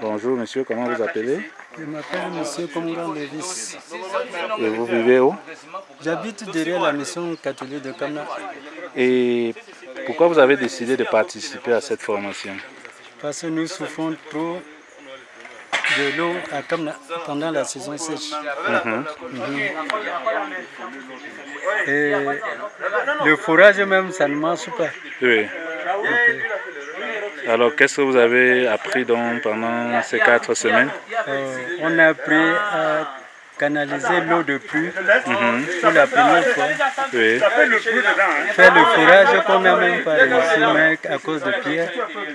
Bonjour monsieur, comment vous appelez Je m'appelle Monsieur Kongan Levis. Et vous vivez où J'habite derrière la mission catholique de Kamna Et pourquoi vous avez décidé de participer à cette formation parce que nous souffrons trop de l'eau à Kamna pendant la saison sèche. Mhm. Et le forage même, ça ne marche pas. Oui. Alors qu'est-ce que vous avez appris donc pendant ces quatre semaines Euh, on a appris à canaliser l'eau de pluie pour la première fois. Oui. Faire le forage qu'on n'a même pas réussi, mais à cause de Pierre.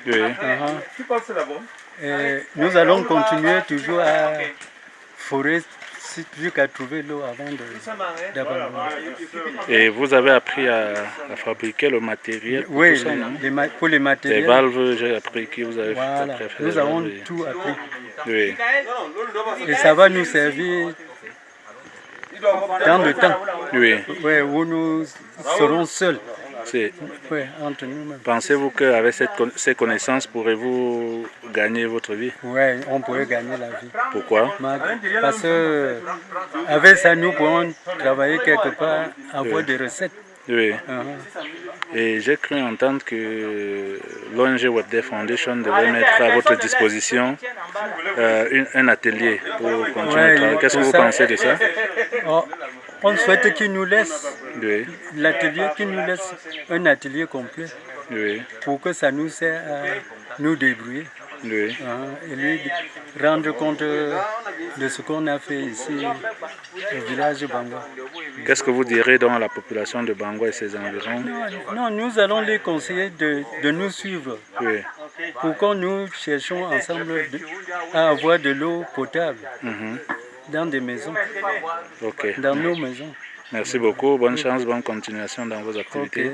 Oui. Uh-huh. Et nous allons continuer toujours à forer jusqu'à trouver l'eau avant de-. Et vous avez appris à, à fabriquer le matériel pour Oui, tout ça, non les pour les Les matériels. valves, j'ai appris que vous avez Voilà, faire nous les avons valves, tout appris. Oui. Et ça va nous servir dans le temps Oui. où nous serons seuls Ouais, entre nous-mêmes. Pensez-vous qu'avec ces connaissances, pourrez-vous gagner votre vie? Ouais, on pourrait gagner la vie. Pourquoi? Parce que avec ça, nous pourrons travailler quelque part, avoir des recettes. Oui. Uh-huh. Et j'ai cru entendre que l'ONG Web Day Foundation devait mettre à votre disposition euh, une- un atelier pour continuer Ouais, à travailler. Qu'est-ce que vous ça. pensez de ça? Oh, on souhaite qu'ils nous laissent Oui. l'atelier, qu'ils nous laissent un atelier complet Oui. pour que ça nous sert à nous débrouiller. Oui. hein, et lui rendre compte de ce qu'on a fait ici au village de Bangwa. Qu'est-ce que vous direz donc à la population de Bangwa et ses environs? Non, nous allons les conseiller de, de nous suivre Oui. pour que nous cherchions ensemble de- à avoir de l'eau potable Mhm. Dans des maisons, dans nos maisons. Merci beaucoup. Bonne chance, bonne continuation dans vos activités.